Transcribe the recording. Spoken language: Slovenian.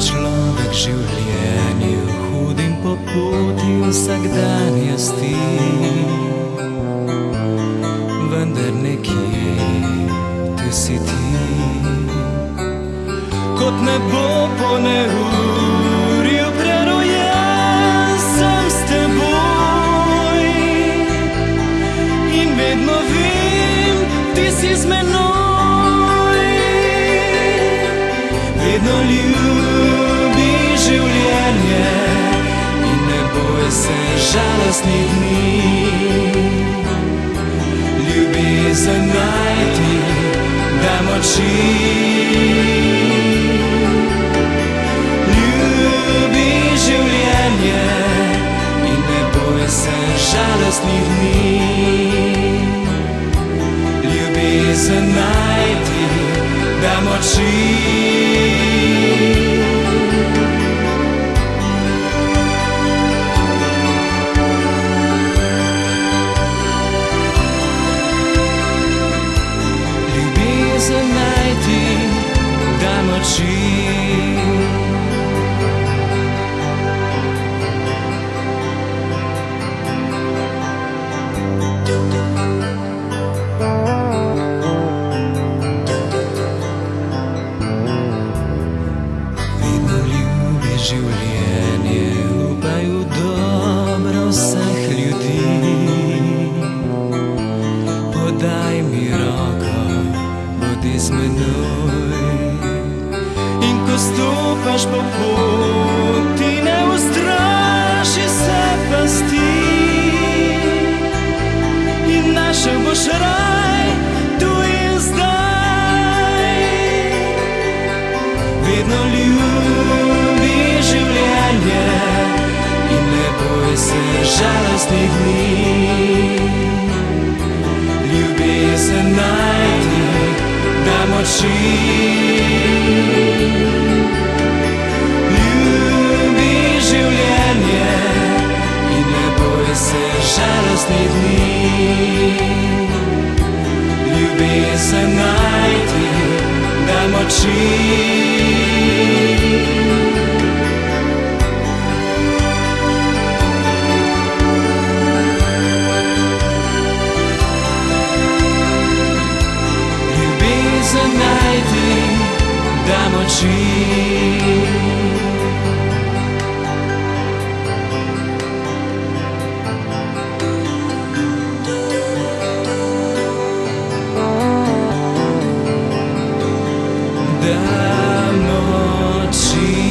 Človek življenju hudim po poti vsakdanjosti, vendar nekje ti si ti. Kot nebo po neurju ti si z menoj. Vedno ljubi življenje in ne boj se žalostnih dni. Ljubezen najti, da moči. Ljubi življenje in ne boj se žalostnih dni. Ljubezen najti, da moči. Bodi z menoj. In ko stopaš po poti, ne ustraši se pasti. In našel boš raj tu in zdaj. Vedno ljubi življenje in ne boj se žalostnih dni. Ljubi življenje in ne boj se žalostnih dni. Ljubezen najti, da moči. Da moči. Da moči.